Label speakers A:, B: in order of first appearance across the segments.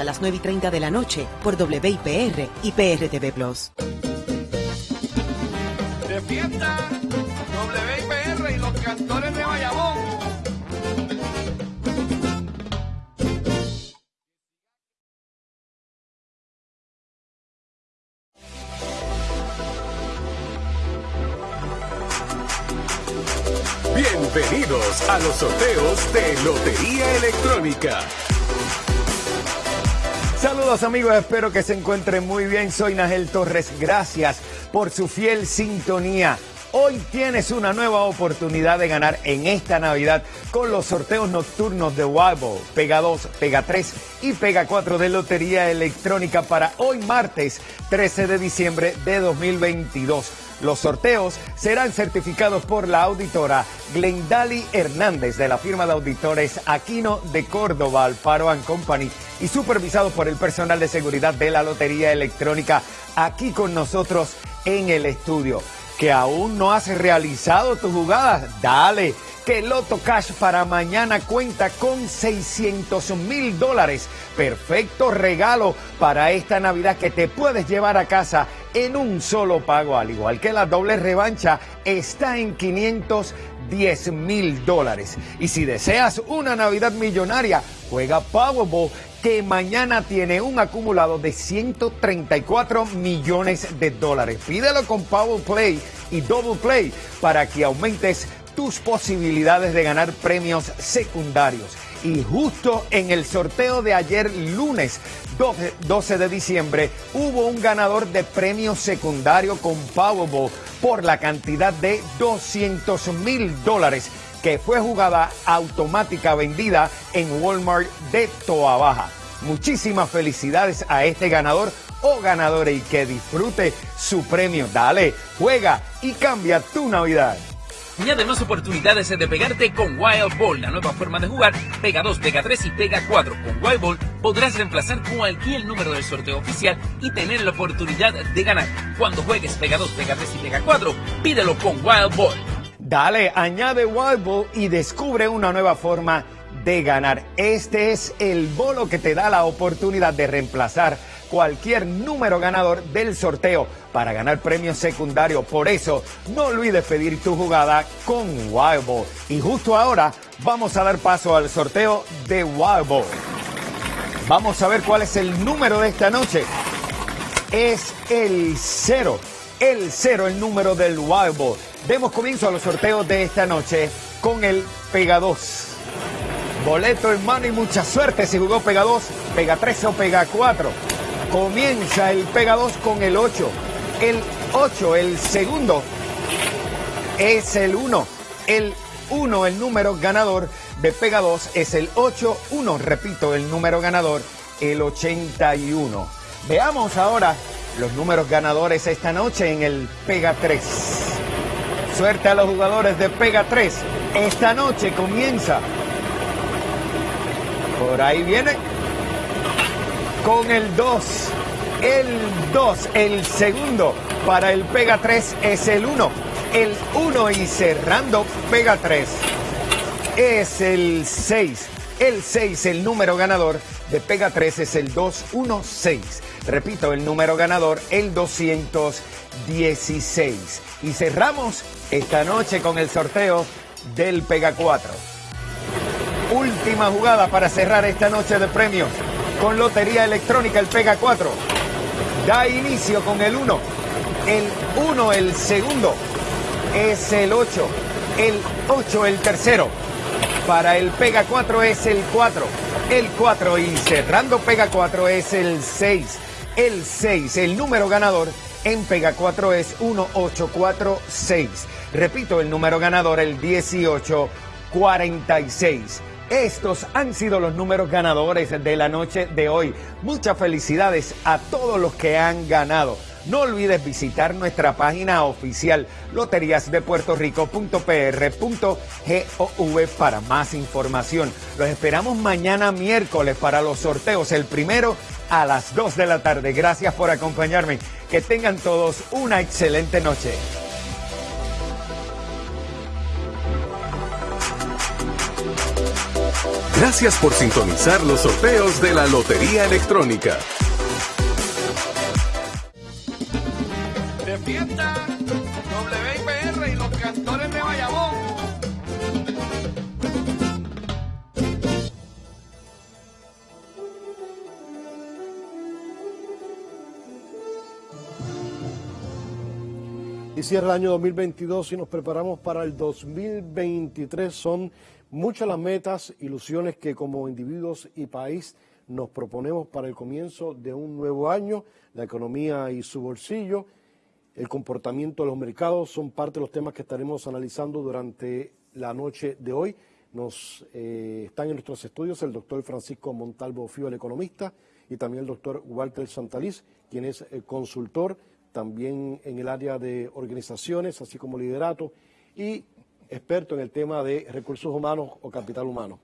A: a las 9 y 30 de la noche por WIPR y PRTV Plus.
B: De fiesta, WIPR y los cantores de Bayamón.
C: Bienvenidos a los sorteos de Lotería Electrónica.
D: Amigos, espero que se encuentren muy bien. Soy Nagel Torres, gracias por su fiel sintonía. Hoy tienes una nueva oportunidad de ganar en esta Navidad con los sorteos nocturnos de Wild Pega 2, Pega 3 y Pega 4 de Lotería Electrónica para hoy martes 13 de diciembre de 2022. Los sorteos serán certificados por la auditora Glendali Hernández de la firma de auditores Aquino de Córdoba, Alfaro Company y supervisados por el personal de seguridad de la Lotería Electrónica aquí con nosotros en el estudio. ¿Que aún no has realizado tu jugada? Dale, que Loto Cash para mañana cuenta con 600 mil dólares. Perfecto regalo para esta Navidad que te puedes llevar a casa en un solo pago, al igual que la doble revancha está en 510 mil dólares. Y si deseas una Navidad millonaria, juega Powerball que mañana tiene un acumulado de 134 millones de dólares. Pídelo con Power Play y Double Play para que aumentes tus posibilidades de ganar premios secundarios. Y justo en el sorteo de ayer lunes 12 de diciembre hubo un ganador de premio secundario con Powerball por la cantidad de 200 mil dólares que fue jugada automática vendida en Walmart de Toa Baja. Muchísimas felicidades a este ganador o ganadora y que disfrute su premio. Dale, juega y cambia tu Navidad.
E: Añade más oportunidades de pegarte con Wild Ball, la nueva forma de jugar. Pega 2, Pega 3 y Pega 4. Con Wild Ball podrás reemplazar cualquier número del sorteo oficial y tener la oportunidad de ganar. Cuando juegues Pega 2, Pega 3 y Pega 4, pídelo con Wild Ball.
D: Dale, añade Wild Ball y descubre una nueva forma de ganar. Este es el bolo que te da la oportunidad de reemplazar cualquier número ganador del sorteo para ganar premios secundarios. Por eso, no olvides pedir tu jugada con Wild Ball. Y justo ahora vamos a dar paso al sorteo de Wild Ball. Vamos a ver cuál es el número de esta noche. Es el cero. El cero, el número del Wild Ball. Demos comienzo a los sorteos de esta noche con el Pega 2. Boleto en mano y mucha suerte si jugó Pega 2, Pega 3 o Pega 4. Comienza el Pega 2 con el 8. El 8, el segundo, es el 1. El 1, el número ganador de Pega 2 es el 8-1. Repito, el número ganador, el 81. Veamos ahora los números ganadores esta noche en el Pega 3. Suerte a los jugadores de Pega 3. Esta noche comienza. Por ahí viene con el 2. El 2, el segundo para el Pega 3 es el 1. El 1 y cerrando Pega 3 es el 6. El 6, el número ganador de Pega 3 es el 216. Repito, el número ganador, el 216. Y cerramos esta noche con el sorteo del Pega 4. Última jugada para cerrar esta noche de premios con Lotería Electrónica, el Pega 4. Da inicio con el 1. El 1, el segundo, es el 8. El 8, el tercero. Para el Pega 4 es el 4. El 4 y cerrando Pega 4 es el 6. El 6, el número ganador en Pega 4 es 1846. Repito, el número ganador el 1846. Estos han sido los números ganadores de la noche de hoy. Muchas felicidades a todos los que han ganado. No olvides visitar nuestra página oficial loteriasdepuertorico.pr.gov para más información. Los esperamos mañana miércoles para los sorteos, el primero a las 2 de la tarde. Gracias por acompañarme. Que tengan todos una excelente noche.
C: Gracias por sintonizar los sorteos de la Lotería Electrónica.
B: Y
F: cierra el año 2022 y nos preparamos para el 2023. Son muchas las metas, ilusiones que como individuos y país nos proponemos para el comienzo de un nuevo año. La economía y su bolsillo, el comportamiento de los mercados son parte de los temas que estaremos analizando durante la noche de hoy. Nos eh, están en nuestros estudios el doctor Francisco Montalvo Fío, el economista, y también el doctor Walter Santaliz, quien es el consultor también en el área de organizaciones, así como liderato, y experto en el tema de recursos humanos o capital humano.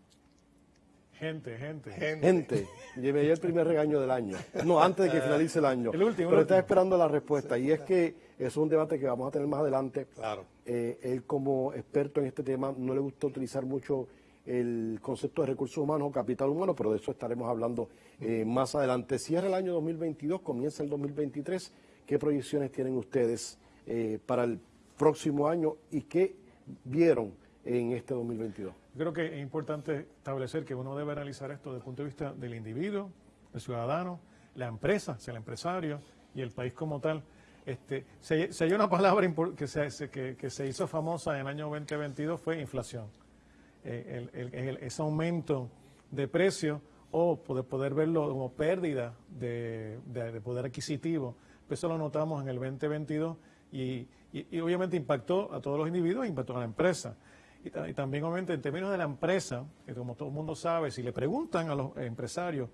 G: Gente, gente.
F: Gente, llevé ya el primer regaño del año. No, antes de que finalice el año.
G: El último,
F: Pero está esperando la respuesta. Y es que es un debate que vamos a tener más adelante.
G: Claro.
F: Eh, él como experto en este tema no le gusta utilizar mucho el concepto de recursos humanos o capital humano, pero de eso estaremos hablando eh, más adelante. Cierra el año 2022, comienza el 2023. ¿Qué proyecciones tienen ustedes eh, para el próximo año y qué vieron en este 2022?
G: Yo creo que es importante establecer que uno debe analizar esto desde el punto de vista del individuo, del ciudadano, la empresa, el empresario y el país como tal. Este, se, se hay una palabra que se, que, se hizo famosa en el año 2022 fue inflación. Eh, el- el- el- ese aumento de precio o poder, verlo como pérdida de poder adquisitivo. Eso lo notamos en el 2022 y, y- obviamente impactó a todos los individuos, impactó a la empresa. Y, y también obviamente en términos de la empresa, que como todo el mundo sabe, si le preguntan a los empresarios